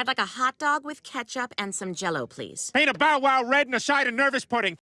I'd like a hot dog with ketchup and some jello, please. Ain't a bow wow red and a side of nervous pudding.